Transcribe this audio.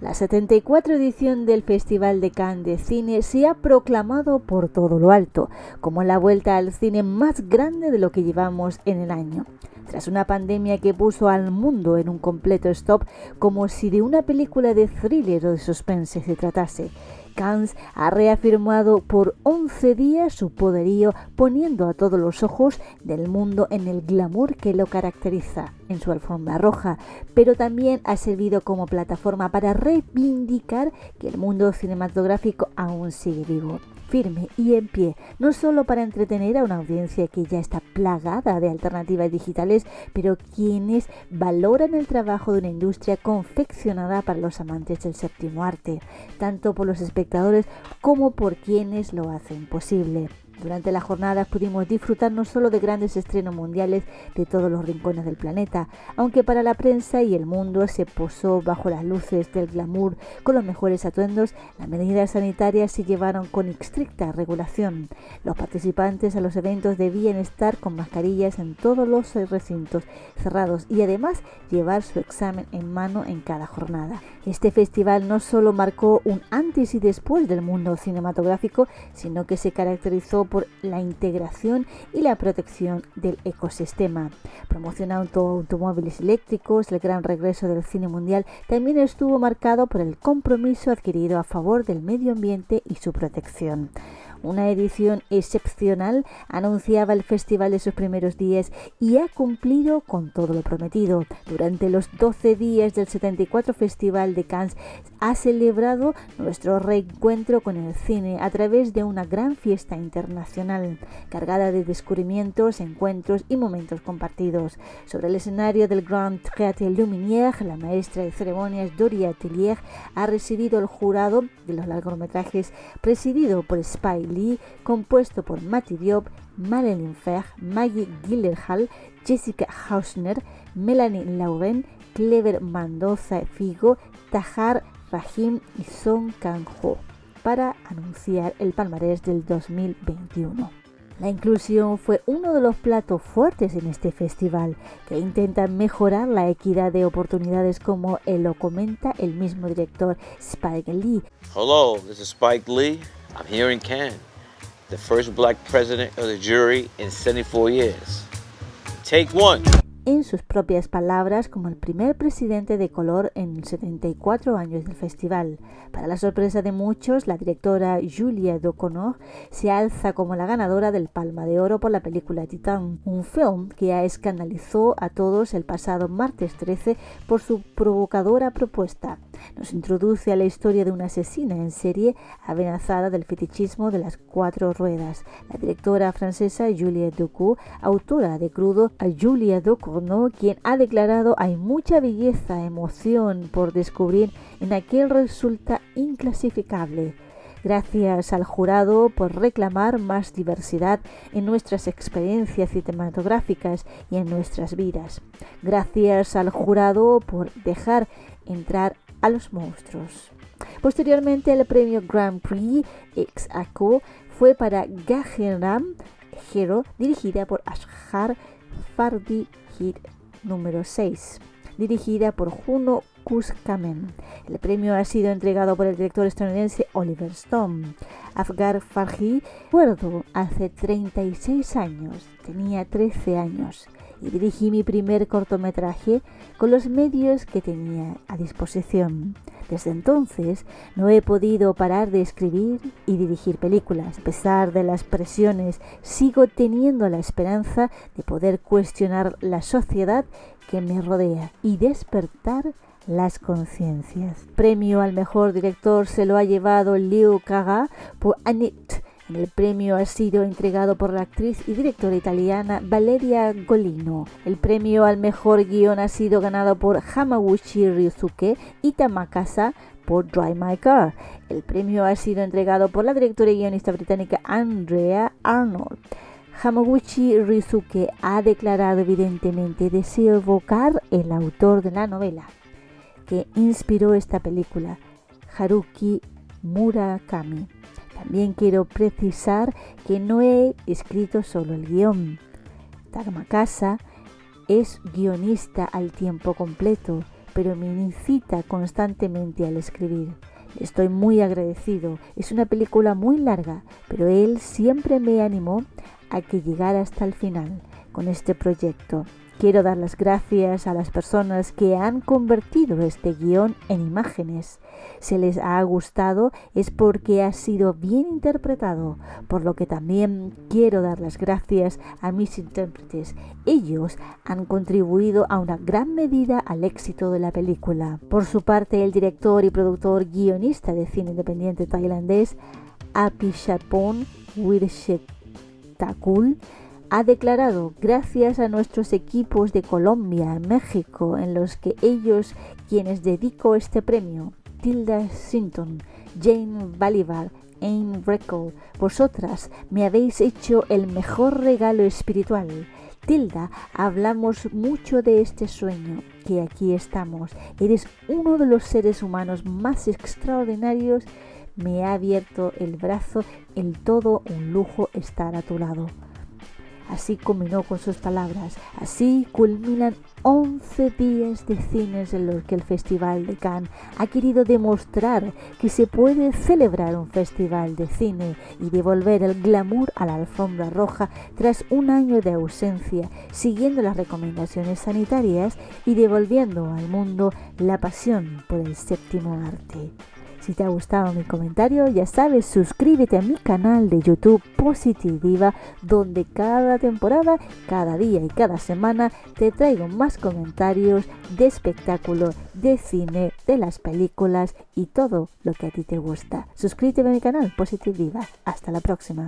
La 74 edición del Festival de Cannes de Cine se ha proclamado por todo lo alto como la vuelta al cine más grande de lo que llevamos en el año. Tras una pandemia que puso al mundo en un completo stop como si de una película de thriller o de suspense se tratase, Cannes ha reafirmado por 11 días su poderío poniendo a todos los ojos del mundo en el glamour que lo caracteriza en su alfombra roja, pero también ha servido como plataforma para reivindicar que el mundo cinematográfico aún sigue vivo firme y en pie, no solo para entretener a una audiencia que ya está plagada de alternativas digitales, pero quienes valoran el trabajo de una industria confeccionada para los amantes del séptimo arte, tanto por los espectadores como por quienes lo hacen posible. Durante la jornada pudimos disfrutar no solo de grandes estrenos mundiales de todos los rincones del planeta, aunque para la prensa y el mundo se posó bajo las luces del glamour con los mejores atuendos, las medidas sanitarias se llevaron con estricta regulación. Los participantes a los eventos debían estar con mascarillas en todos los recintos cerrados y además llevar su examen en mano en cada jornada. Este festival no solo marcó un antes y después del mundo cinematográfico, sino que se caracterizó por la integración y la protección del ecosistema. Promocionando automóviles eléctricos, el gran regreso del cine mundial también estuvo marcado por el compromiso adquirido a favor del medio ambiente y su protección. Una edición excepcional anunciaba el festival de sus primeros días y ha cumplido con todo lo prometido. Durante los 12 días del 74 Festival de Cannes ha celebrado nuestro reencuentro con el cine a través de una gran fiesta internacional cargada de descubrimientos, encuentros y momentos compartidos. Sobre el escenario del Grand Théâtre Lumière, la maestra de ceremonias Doria Tillier ha recibido el jurado de los largometrajes presidido por Spike Lee, compuesto por Matty Diop, Madeline Fer, Maggie Gyllenhaal, Jessica Hausner, Melanie Lauren, Clever Mendoza Figo, Tahar Rahim y Song Kang-ho para anunciar el palmarés del 2021. La inclusión fue uno de los platos fuertes en este festival, que intenta mejorar la equidad de oportunidades como lo comenta el mismo director Spike Lee. Hello, this is Spike Lee. I'm here in Cannes, the first black president of the jury in 74 years. Take one en sus propias palabras como el primer presidente de color en 74 años del festival. Para la sorpresa de muchos, la directora Julia Ducournau se alza como la ganadora del Palma de Oro por la película Titán, un film que escandalizó a todos el pasado martes 13 por su provocadora propuesta. Nos introduce a la historia de una asesina en serie amenazada del fetichismo de las cuatro ruedas. La directora francesa Julia Ducournau, autora de Crudo, a Julia Ducournau quien ha declarado hay mucha belleza, emoción por descubrir en aquel resulta inclasificable. Gracias al jurado por reclamar más diversidad en nuestras experiencias cinematográficas y en nuestras vidas. Gracias al jurado por dejar entrar a los monstruos. Posteriormente, el premio Grand Prix ex aequo fue para Gajeram Hero, dirigida por Ashar Fardi número 6, dirigida por Juno Kuskamen. El premio ha sido entregado por el director estadounidense Oliver Stone. Afgar Farhi, recuerdo, hace 36 años, tenía 13 años y dirigí mi primer cortometraje con los medios que tenía a disposición. Desde entonces no he podido parar de escribir y dirigir películas. A pesar de las presiones, sigo teniendo la esperanza de poder cuestionar la sociedad que me rodea y despertar las conciencias. Premio al mejor director se lo ha llevado Leo Kaga por Annette el premio ha sido entregado por la actriz y directora italiana Valeria Golino. El premio al mejor guion ha sido ganado por Hamaguchi Ryusuke y Tamakasa por Drive My Car. El premio ha sido entregado por la directora y guionista británica Andrea Arnold. Hamaguchi Ryusuke ha declarado evidentemente deseo evocar el autor de la novela que inspiró esta película, Haruki Murakami. También quiero precisar que no he escrito solo el guion. Casa es guionista al tiempo completo pero me incita constantemente al escribir. Estoy muy agradecido. Es una película muy larga, pero él siempre me animó a que llegara hasta el final con este proyecto. Quiero dar las gracias a las personas que han convertido este guion en imágenes. Si les ha gustado es porque ha sido bien interpretado, por lo que también quiero dar las gracias a mis intérpretes. Ellos han contribuido a una gran medida al éxito de la película. Por su parte, el director y productor guionista de cine independiente tailandés Apichatpong Takul ha declarado gracias a nuestros equipos de Colombia, México, en los que ellos quienes dedico este premio, Tilda Sinton, Jane Balibar, Ayn Reckle, vosotras me habéis hecho el mejor regalo espiritual. Tilda, hablamos mucho de este sueño, que aquí estamos. Eres uno de los seres humanos más extraordinarios. Me ha abierto el brazo, el todo un lujo estar a tu lado. Así culminó con sus palabras. Así culminan 11 días de cines en los que el Festival de Cannes ha querido demostrar que se puede celebrar un festival de cine y devolver el glamour a la alfombra roja tras un año de ausencia, siguiendo las recomendaciones sanitarias y devolviendo al mundo la pasión por el séptimo arte. Si te ha gustado mi comentario, ya sabes, suscríbete a mi canal de YouTube Positiviva, donde cada temporada, cada día y cada semana te traigo más comentarios de espectáculo, de cine, de las películas y todo lo que a ti te gusta. Suscríbete a mi canal Positiviva. Hasta la próxima.